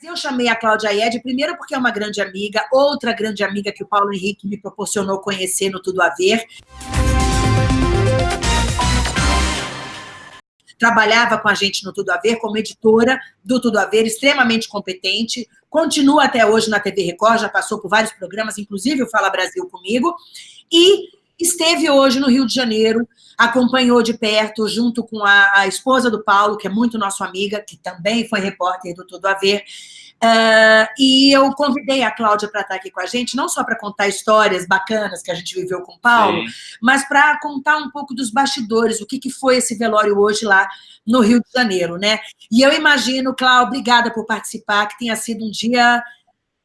Eu chamei a Cláudia Ied, primeiro porque é uma grande amiga, outra grande amiga que o Paulo Henrique me proporcionou conhecer no Tudo a Ver. Trabalhava com a gente no Tudo a Ver, como editora do Tudo a Ver, extremamente competente, continua até hoje na TV Record, já passou por vários programas, inclusive o Fala Brasil comigo, e esteve hoje no Rio de Janeiro, acompanhou de perto, junto com a, a, esposa do Paulo, que é muito nossa amiga, que também foi repórter do Tudo a Ver, uh, e eu convidei a Cláudia para estar aqui com a gente, não só para contar histórias bacanas que a gente viveu com o Paulo, Sim. mas para contar um pouco dos bastidores, o que, que foi esse velório hoje lá no Rio de Janeiro, né? E eu imagino, Cláudia, obrigada por participar, que tenha sido um dia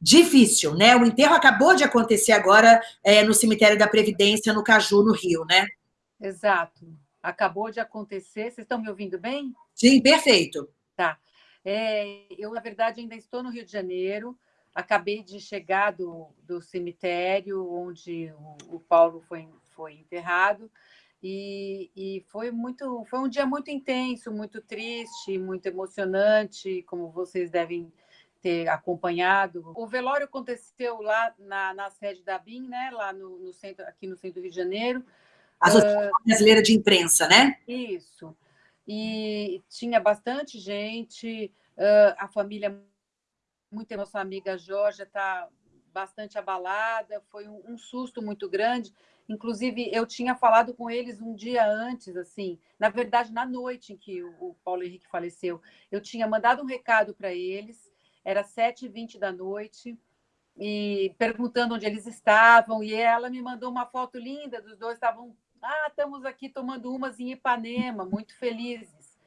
difícil, né? O enterro acabou de acontecer agora é, no cemitério da Previdência, no Caju, no Rio, né? Exato. Acabou de acontecer. Vocês estão me ouvindo bem? Sim, perfeito. Tá. É, eu, na verdade, ainda estou no Rio de Janeiro. Acabei de chegar do, do cemitério onde o, o Paulo foi, foi enterrado. E, e, foi muito foi um dia muito intenso, muito triste, muito emocionante, como vocês devem ter acompanhado. O velório aconteceu lá na, na sede da BIM, né? Lá no, no, centro, aqui no centro do Rio de Janeiro. Associação uh, Brasileira de Imprensa, né? Isso. E tinha bastante gente, uh, a família, muito nossa amiga Jorge está bastante abalada, foi um, um, susto muito grande. Inclusive, eu tinha falado com eles um dia antes, assim, na verdade, na noite em que o Paulo Henrique faleceu, eu tinha mandado um recado para eles, era 7h20 da noite, e perguntando onde eles estavam, e ela me mandou uma foto linda, dos dois estavam, ah, estamos aqui tomando umas em Ipanema, muito felizes.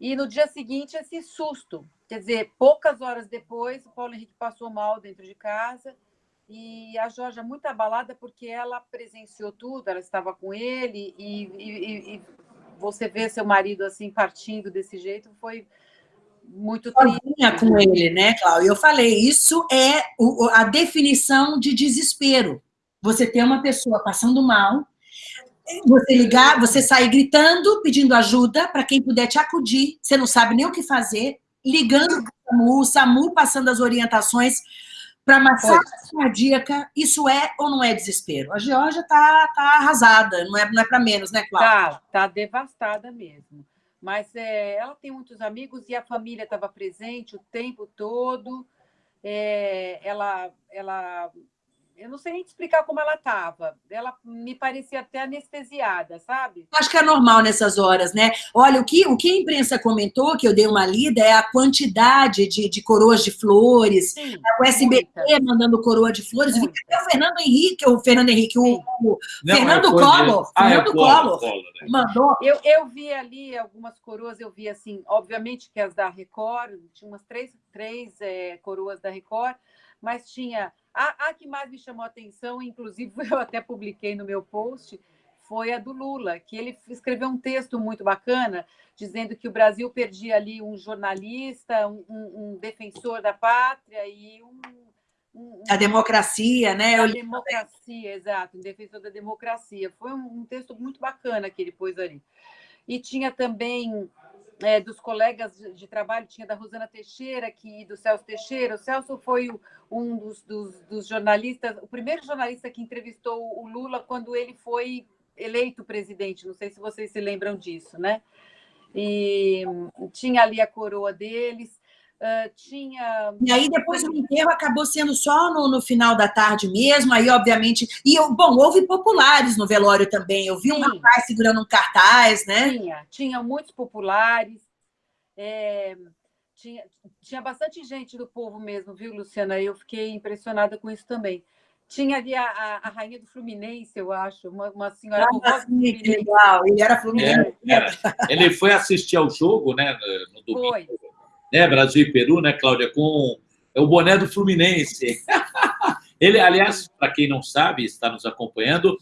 E no dia seguinte, esse susto, quer dizer, poucas horas depois, o Paulo Henrique passou mal dentro de casa, e a Jorge muito abalada porque ela presenciou tudo, ela estava com ele, e, e, e você ver seu marido assim partindo desse jeito foi muito triste. com ele, né, Cláudia? Eu falei, isso é a definição de desespero. Você ter uma pessoa passando mal, você ligar, você sair gritando, pedindo ajuda para quem puder te acudir, você não sabe nem o que fazer, ligando para o SAMU, o SAMU passando as orientações para massagem cardíaca, isso é ou não é desespero? A Geórgia está tá arrasada, não é, não é para menos, né, Cláudia? Está tá devastada mesmo mas é, ela tem muitos amigos e a família estava presente o tempo todo. É, ela, ela eu não sei nem te explicar como ela estava. Ela me parecia até anestesiada, sabe? Acho que é normal nessas horas, né? Olha, o que, o que a imprensa comentou, que eu dei uma lida, é a quantidade de, de coroas de flores, Sim, o SBT muita. mandando coroa de flores, vi até o Fernando Henrique, o Fernando Henrique, o, o não, Fernando é Collor, ah, Fernando é Collor, Collor né? mandou. Eu, eu vi ali algumas coroas, eu vi assim, obviamente que as da Record, tinha umas três, três é, coroas da Record, mas tinha a, a que mais me chamou a atenção, inclusive eu até publiquei no meu post, foi a do Lula, que ele escreveu um texto muito bacana, dizendo que o Brasil perdia ali um jornalista, um, um, um defensor da pátria e um, um, a democracia, né? A democracia, exato, um defensor da democracia. Foi um, um texto muito bacana que ele pôs ali. E tinha também é, dos colegas de, trabalho, tinha da Rosana Teixeira e do Celso Teixeira. O Celso foi o, um dos, dos, dos, jornalistas, o primeiro jornalista que entrevistou o Lula quando ele foi eleito presidente. Não sei se vocês se lembram disso, né? E tinha ali a coroa deles. Uh, tinha... E aí, depois o enterro acabou sendo só no, no, final da tarde mesmo, aí, obviamente... E, bom, houve populares no velório também. Eu vi Sim. um rapaz segurando um cartaz, né? Tinha, tinha muitos populares. É, tinha, tinha bastante gente do povo mesmo, viu, Luciana? Eu fiquei impressionada com isso também. Tinha ali a, a, a rainha do Fluminense, eu acho, uma, uma senhora... Ah, sim, que legal, ele era Fluminense. É, ele foi assistir ao jogo, né, no domingo. Foi né, Brasil e Peru, né, Cláudia, com o boné do Fluminense. Ele, aliás, para quem não sabe, está nos acompanhando,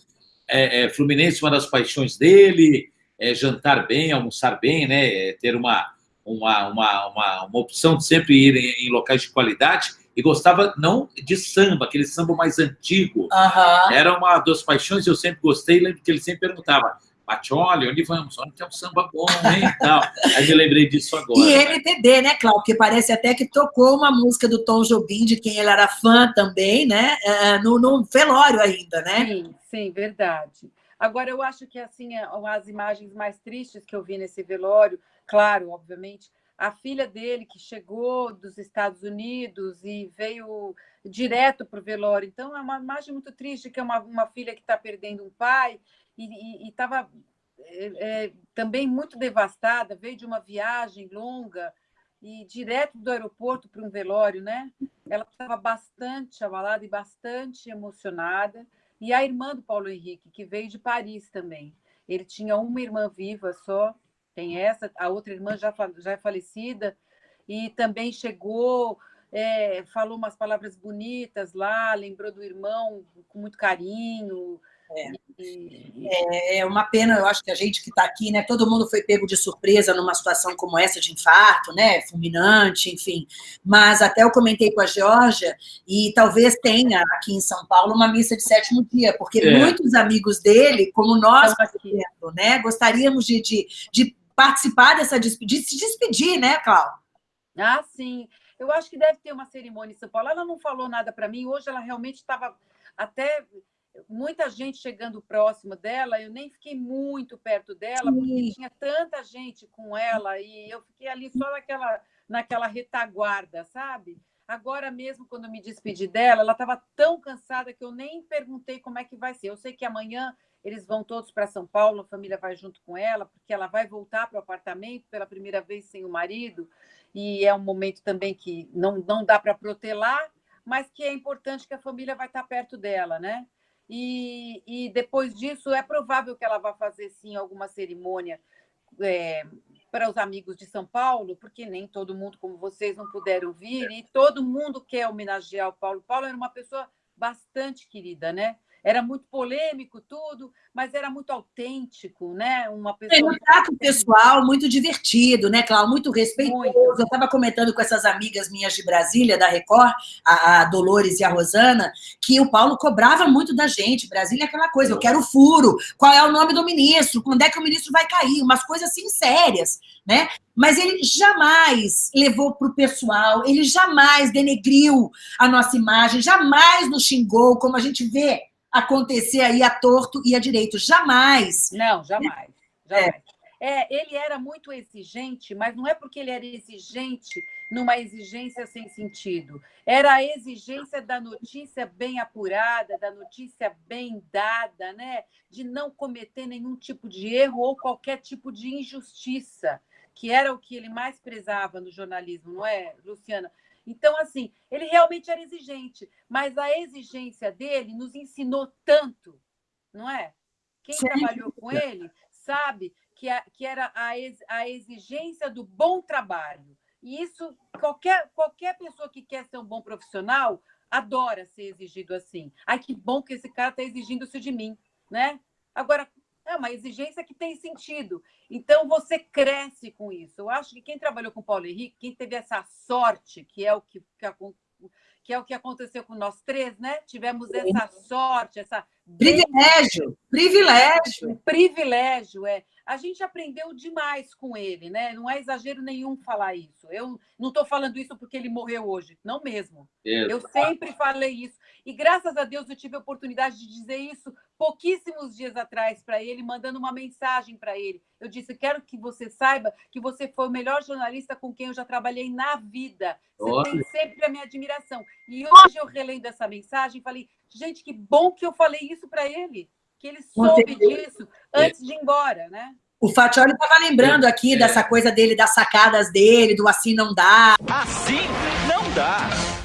é, é, Fluminense, uma das paixões dele, é jantar bem, almoçar bem, né, é ter uma, uma, uma, uma, uma opção de sempre ir em, em, locais de qualidade, e gostava não de samba, aquele samba mais antigo. Uhum. Era uma das paixões, eu sempre gostei, lembro que ele sempre perguntava, Bate, onde vamos? Onde tem um samba bom, hein? Tal. Aí me lembrei disso agora. E MPB, né, Cláudio? Porque parece até que tocou uma música do Tom Jobim, de quem ele era fã também, né? É, no, no velório ainda, né? Sim, sim, verdade. Agora, eu acho que, assim, é, as imagens mais tristes que eu vi nesse velório, claro, obviamente, a filha dele que chegou dos Estados Unidos e veio direto para o velório. Então, é uma imagem muito triste, que é uma, uma filha que está perdendo um pai e estava é, é, também muito devastada, veio de uma viagem longa e direto do aeroporto para um velório, né? Ela estava bastante abalada e bastante emocionada. E a irmã do Paulo Henrique, que veio de Paris também. Ele tinha uma irmã viva só, tem essa, a outra irmã já, já é falecida, e também chegou, é, falou umas palavras bonitas lá, lembrou do irmão com muito carinho. É. É, é uma pena, eu acho que a gente que está aqui, né? Todo mundo foi pego de surpresa numa situação como essa de infarto, né? Fulminante, enfim. Mas até eu comentei com a Georgia, e talvez tenha aqui em São Paulo uma missa de sétimo dia, porque é. muitos amigos dele, como nós, por exemplo, né? Gostaríamos de, de, de participar dessa de se despedir, né, Cláudia? Ah, sim. Eu acho que deve ter uma cerimônia em São Paulo. Ela não falou nada para mim. Hoje ela realmente estava até muita gente chegando próximo dela, eu nem fiquei muito perto dela, Sim. porque tinha tanta gente com ela e eu fiquei ali só naquela, naquela retaguarda, sabe? Agora mesmo, quando me despedi dela, ela estava tão cansada que eu nem perguntei como é que vai ser. Eu sei que amanhã eles vão todos para São Paulo, a família vai junto com ela, porque ela vai voltar para o apartamento pela primeira vez sem o marido, e é um momento também que não, não dá para protelar, mas que é importante que a família vai estar perto dela, né? E, e depois disso, é provável que ela vá fazer, sim, alguma cerimônia é, para os amigos de São Paulo, porque nem todo mundo, como vocês, não puderam vir, e todo mundo quer homenagear o Paulo. Paulo era uma pessoa bastante querida, né? Era muito polêmico tudo, mas era muito autêntico, né? Uma pessoa. um trato pessoal muito divertido, né, Cláudio? Muito respeitoso. Muito. Eu estava comentando com essas amigas minhas de Brasília, da Record, a, a, Dolores e a Rosana, que o Paulo cobrava muito da gente. Brasília é aquela coisa, eu quero furo, qual é o nome do ministro, quando é que o ministro vai cair, umas coisas assim sérias, né? Mas ele jamais levou para o pessoal, ele jamais denegriu a nossa imagem, jamais nos xingou, como a gente vê acontecer aí a torto e a direito. Jamais. Não, jamais. jamais. É. É, ele era muito exigente, mas não é porque ele era exigente numa exigência sem sentido. Era a exigência da notícia bem apurada, da notícia bem dada, né? de não cometer nenhum tipo de erro ou qualquer tipo de injustiça, que era o que ele mais prezava no jornalismo, não é, Luciana? Então, assim, ele realmente era exigente, mas a exigência dele nos ensinou tanto, não é? Quem Sim. trabalhou com ele sabe que, a, que era a, ex, a exigência do bom trabalho. E isso, qualquer, qualquer pessoa que quer ser um bom profissional adora ser exigido assim. Ai, que bom que esse cara está exigindo isso de mim, né? Agora, é uma exigência que tem sentido. Então, você cresce com isso. Eu acho que quem trabalhou com o Paulo Henrique, quem teve essa sorte, que é o que, que, que é o que aconteceu com nós três, né? Tivemos essa sorte, essa privilégio, privilégio, privilégio é. A gente aprendeu demais com ele, né? Não é exagero nenhum falar isso. Eu não estou falando isso porque ele morreu hoje, não mesmo. Exato. Eu sempre falei isso. E graças a Deus eu tive a oportunidade de dizer isso pouquíssimos dias atrás para ele, mandando uma mensagem para ele. Eu disse: quero que você saiba que você foi o melhor jornalista com quem eu já trabalhei na vida. Você Olha. tem sempre a minha admiração. E hoje eu relendo essa mensagem, falei: gente, que bom que eu falei isso para ele, que ele soube disso antes de ir embora, né? O Fatioli estava lembrando aqui é. dessa coisa dele, das sacadas dele, do assim não dá. Assim não dá.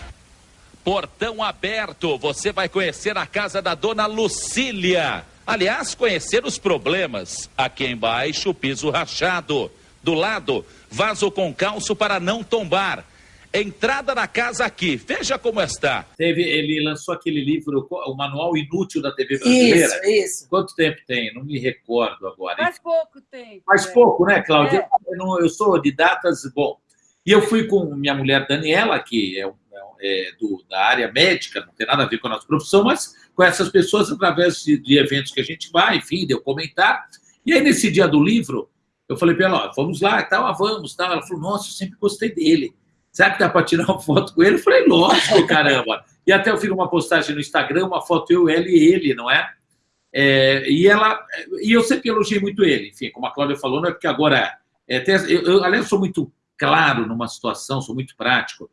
Portão aberto, você vai conhecer a casa da dona Lucília. Aliás, conhecer os problemas. Aqui embaixo, piso rachado. Do lado, vaso com calço para não tombar. Entrada na casa aqui. Veja como está. Teve, ele lançou aquele livro, o Manual Inútil da TV Brasileira. Isso, isso. Quanto tempo tem? Não me recordo agora. Faz pouco tempo. Faz é. pouco, né, Cláudia? É. Eu, eu, sou de datas, bom. E eu fui com minha mulher Daniela, que é um é, do, da área médica, não tem nada a ver com a nossa profissão, mas com essas pessoas através de, de, eventos que a gente vai, enfim, deu comentar. E aí, nesse dia do livro, eu falei para ela, ó, vamos lá, tal, ah, vamos, tal. Ela falou, nossa, eu sempre gostei dele. Será que dá para tirar uma foto com ele? Eu falei, lógico, caramba. E até eu fiz uma postagem no Instagram, uma foto eu, ela e ele, não é? é e ela e eu sempre elogiei muito ele. Enfim, como a Cláudia falou, não é porque agora... É, tem, eu, eu, aliás, sou muito claro numa situação, sou muito prático.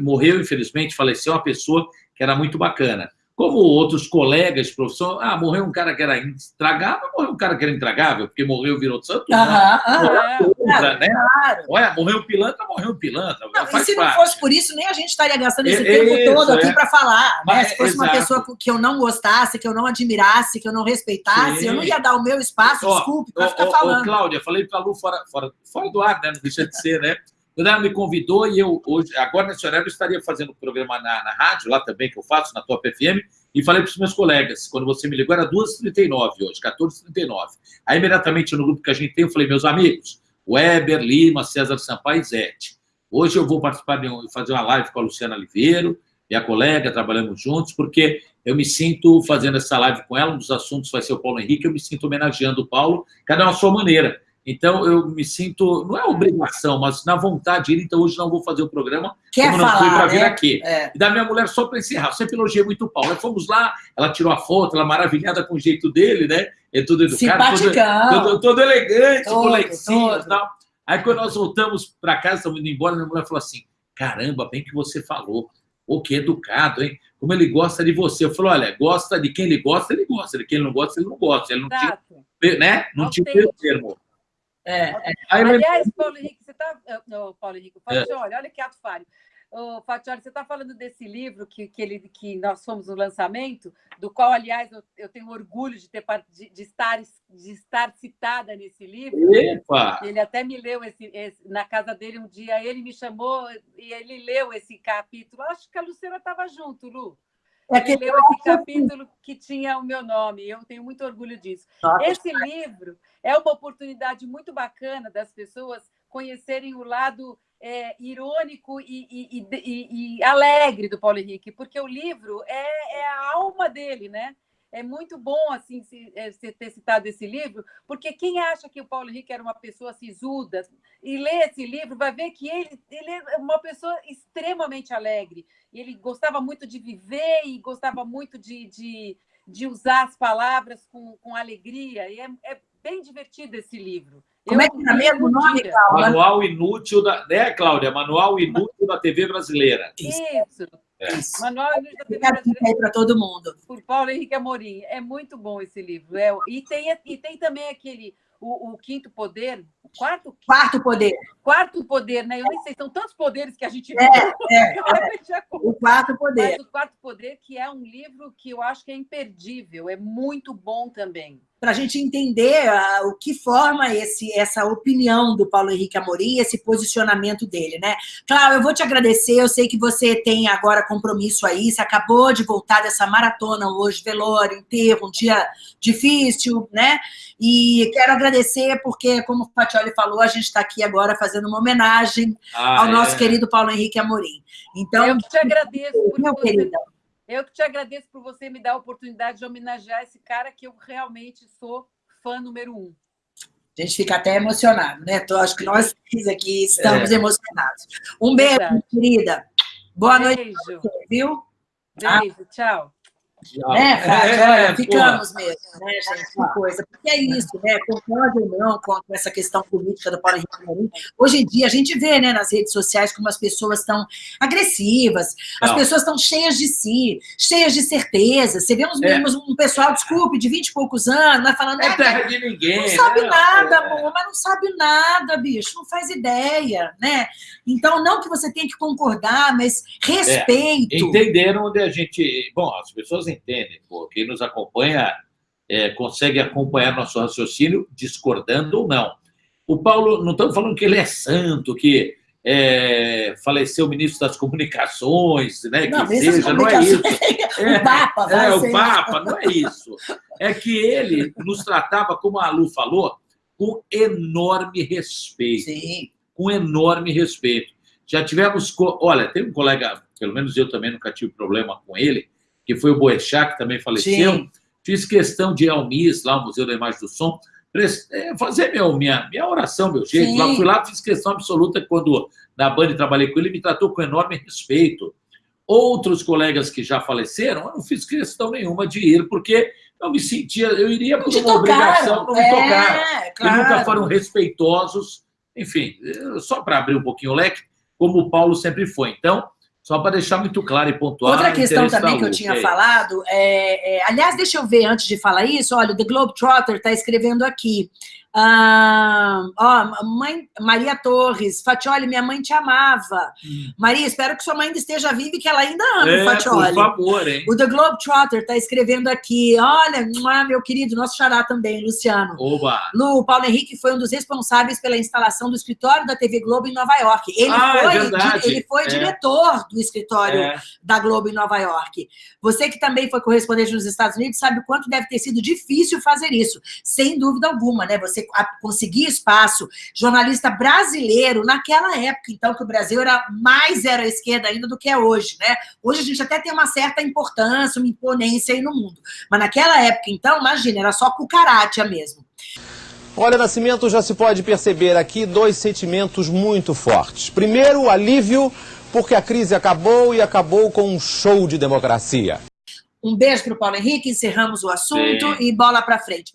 Morreu, infelizmente, faleceu uma pessoa que era muito bacana como outros colegas de profissão, ah, morreu um cara que era intragável, morreu um cara que era intragável, porque morreu virou santo. Aham, aham, claro, né? claro. Olha, morreu pilantra, morreu pilantra. Não, e se parte. não fosse por isso, nem a gente estaria gastando esse é, tempo isso, todo aqui é. para falar. Né? se fosse exato. uma pessoa que eu não gostasse, que eu não admirasse, que eu não respeitasse, Sim. eu não ia dar o meu espaço, ó, desculpe, para ficar ó, falando. Ó, Cláudia, falei para a Lu fora, fora, fora do ar, né? não deixa de ser, né? Quando ela me convidou, e eu hoje, agora nesse horário, eu estaria fazendo um programa na, na rádio, lá também, que eu faço, na Top FM, e falei para os meus colegas, quando você me ligou, era 2h39 hoje, 14h39. Aí, imediatamente, no grupo que a gente tem, eu falei, meus amigos, Weber, Lima, César Sampaio e Zete. Hoje eu vou participar de um, fazer uma live com a Luciana Oliveiro, minha colega, trabalhamos juntos, porque eu me sinto fazendo essa live com ela, um dos assuntos vai ser o Paulo Henrique, eu me sinto homenageando o Paulo, cada um à sua maneira. Então, eu me sinto, não é obrigação, mas na vontade de ir, então hoje não vou fazer o programa, Quer como falar, não fui para vir né? aqui. É. E da minha mulher, só para encerrar, sempre elogiei muito o Paulo. Nós fomos lá, ela tirou a foto, ela maravilhada com o jeito dele, né? É tudo educado, todo, todo, todo, elegante, todo, e tal. Aí, quando nós voltamos para casa, estamos indo embora, minha mulher falou assim, caramba, bem que você falou. O que educado, hein? Como ele gosta de você. Eu falei, olha, gosta de quem ele gosta, ele gosta. De quem ele não gosta, ele não gosta. Ele não Exato. tinha, né? Não tinha o termo. É, é. Aliás, Paulo Henrique, você está. Oh, Paulo Henrique, Fatioli, é. olha que ato falho. Oh, Fatioli, você está falando desse livro que, que, ele, que nós fomos no lançamento, do qual, aliás, eu, eu tenho orgulho de, ter, de, de, estar, de estar citada nesse livro. Epa! Ele até me leu esse, esse, na casa dele um dia, ele me chamou e ele leu esse capítulo. Acho que a Luciana estava junto, Lu. É que leu esse capítulo que tinha o meu nome, eu tenho muito orgulho disso. Nossa. Esse livro é uma oportunidade muito bacana das pessoas conhecerem o lado é, irônico e, e, e, e, alegre do Paulo Henrique, porque o livro é, é a alma dele, né? É muito bom assim se, é, se ter citado esse livro, porque quem acha que o Paulo Henrique era uma pessoa sisuda e lê esse livro vai ver que ele, ele é uma pessoa extremamente alegre. Ele gostava muito de viver e gostava muito de, de, de usar as palavras com, com alegria. E é, é bem divertido esse livro. Como é que é mesmo o nome, Cláudia? Manual Inútil da. Né, Cláudia? Manual Inútil da TV Brasileira. Isso. É. Manual TV Brasileira. para todo mundo. Por Paulo Henrique Amorim. É muito bom esse livro. É, e, tem, e tem também aquele. O, o Quinto Poder, quarto, quarto poder. Quarto poder, né? Eu nem sei, são tantos poderes que a gente é, é, é. O quarto poder. Mas o quarto poder, que é um livro que eu acho que é imperdível, é muito bom também para a gente entender uh, o que forma esse, essa opinião do Paulo Henrique Amorim, esse posicionamento dele, né? Claro, eu vou te agradecer, eu sei que você tem agora compromisso aí, você acabou de voltar dessa maratona hoje, velório, enterro, um dia difícil, né? E quero agradecer porque, como o Fatioli falou, a gente está aqui agora fazendo uma homenagem ah, ao é. nosso querido Paulo Henrique Amorim. Então, eu te agradeço por meu você... querido. Eu que te agradeço por você me dar a oportunidade de homenagear esse cara que eu realmente sou fã número um. A gente fica até emocionado, né? Então, acho que nós aqui estamos é. emocionados. Um beijo, Verdade. querida. Boa beijo. noite, você, viu? Beijo, ah. tchau. Né, Fábio? É, é, ficamos porra. mesmo, né, gente? Que coisa. Porque é isso, né? Concordo ou não com essa questão política do Paulo Henrique Marim. Hoje em dia, a gente vê né, nas redes sociais como as pessoas estão agressivas, as não. pessoas estão cheias de si, cheias de certeza. Você vê uns é. um pessoal, desculpe, de vinte e poucos anos, vai falando. É terra de ninguém. Não sabe né? nada, amor, mas não sabe nada, bicho, não faz ideia, né? Então, não que você tenha que concordar, mas respeito. É, entenderam onde a gente. Bom, as pessoas entendem, pô, quem nos acompanha é, consegue acompanhar nosso raciocínio, discordando ou não. O Paulo, não estamos falando que ele é santo, que é, faleceu o ministro das comunicações, né? Não, que seja, não é isso. É, o Papa, é, o Papa, não é isso. É que ele nos tratava, como a Lu falou, com enorme respeito. Sim. Com enorme respeito. Já tivemos. Olha, tem um colega, pelo menos eu também nunca tive problema com ele, que foi o Boechat, que também faleceu. Sim. Fiz questão de ir ao MIS, lá o Museu da Imagem do Som, é, fazer meu, minha, minha oração, meu jeito. Lá, fui lá, fiz questão absoluta quando na Band trabalhei com ele, me tratou com enorme respeito. Outros colegas que já faleceram, eu não fiz questão nenhuma de ir, porque eu me sentia, eu iria por uma tocaram. obrigação, não me é, tocar. Claro. nunca foram respeitosos. Enfim, só para abrir um pouquinho o leque, como o Paulo sempre foi. Então, só para deixar muito claro e pontuar. Outra questão também que eu tinha é falado, é, é, aliás, deixa eu ver antes de falar isso, olha, o The Globetrotter está escrevendo aqui. Ah, ó, mãe, Maria Torres, Fatioli, minha mãe te amava. Hum. Maria, espero que sua mãe ainda esteja viva e que ela ainda ama é, Fatioli. Por favor, hein? O The Globetrotter está escrevendo aqui, olha, meu querido, nosso xará também, Luciano. Oba! Lu, Paulo Henrique foi um dos responsáveis pela instalação do escritório da TV Globo em Nova York. Ele ah, foi, é ele foi é. diretor do escritório é. da Globo em Nova York. Você que também foi correspondente nos Estados Unidos sabe o quanto deve ter sido difícil fazer isso. Sem dúvida alguma, né? Você conseguir espaço, jornalista brasileiro, naquela época, então, que o Brasil era mais era à esquerda ainda do que é hoje, né? Hoje a gente até tem uma certa importância, uma imponência aí no mundo. Mas naquela época, então, imagina, era só cucaracha mesmo. Olha, Nascimento, já se pode perceber aqui dois sentimentos muito fortes. Primeiro, o alívio, porque a crise acabou e acabou com um show de democracia. Um beijo para o Paulo Henrique, encerramos o assunto Sim. e bola para frente.